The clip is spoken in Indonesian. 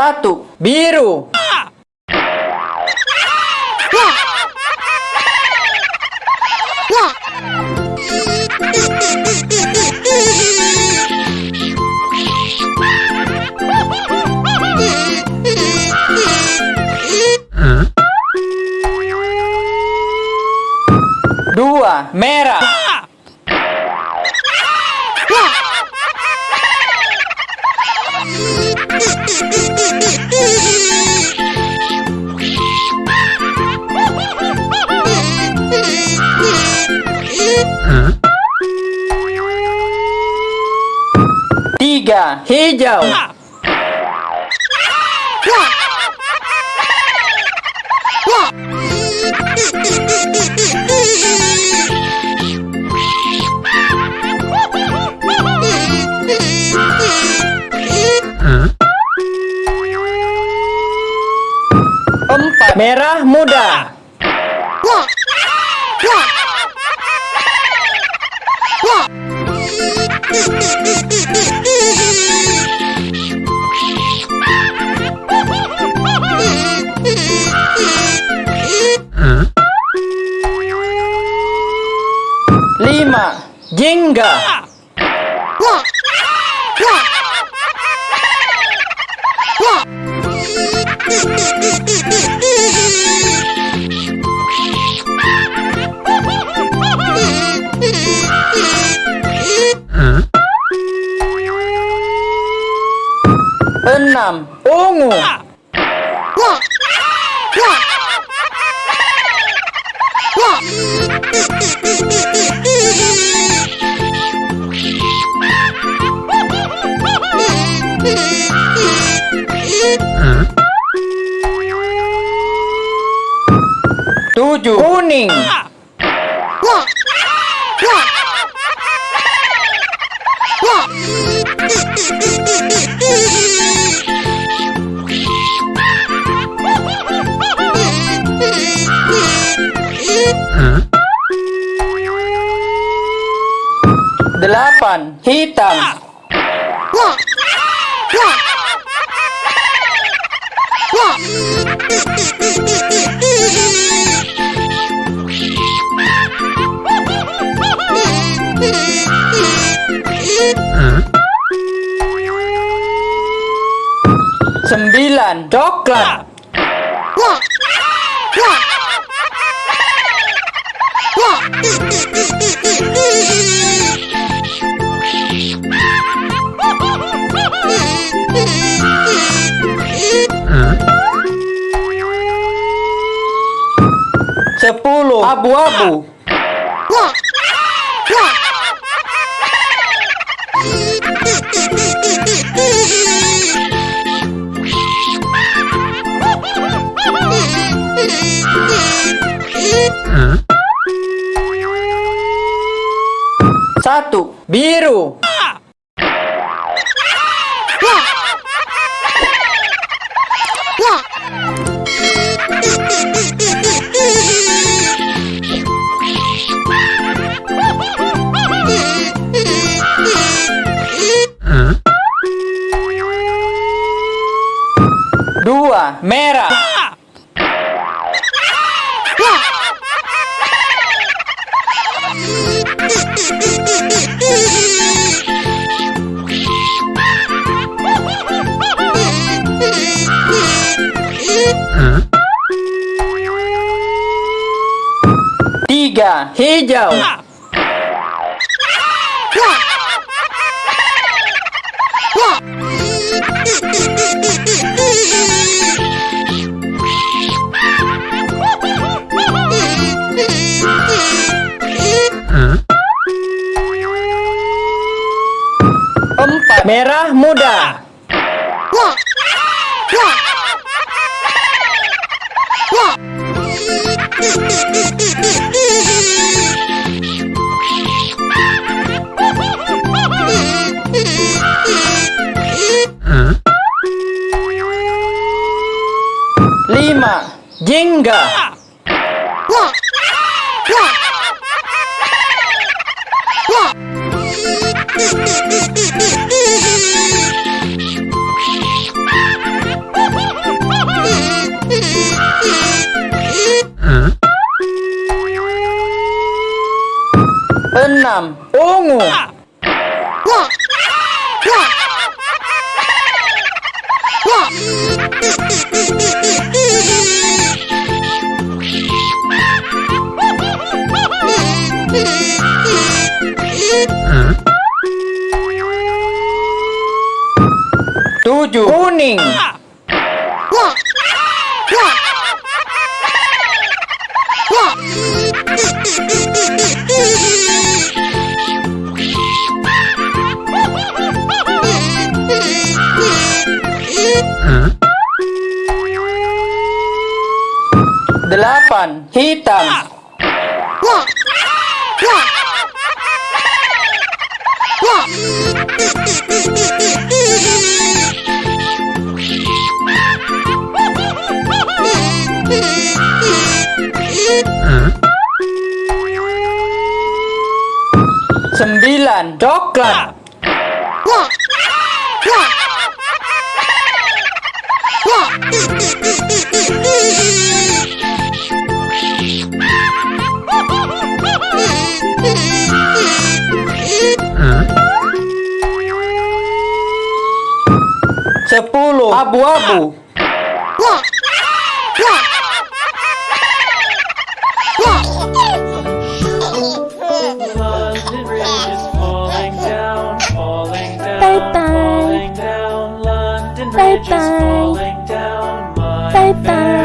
Satu, biru. Dua, merah. Tiga, hijau. Empat, merah muda. Lima, jingga. Ungu. Tujuh, kuning. Hitam. Sembilan, coklat. Sepuluh, abu-abu. Satu, biru. Merah. Tiga, hijau. Merah muda. Lima, jingga. Enam. Ungu. Tujuh. Kuning. Delapan. Hitam. Sembilan. Coklat. Sepuluh. É pulo. Abu abu. Bye bye. Bye bye.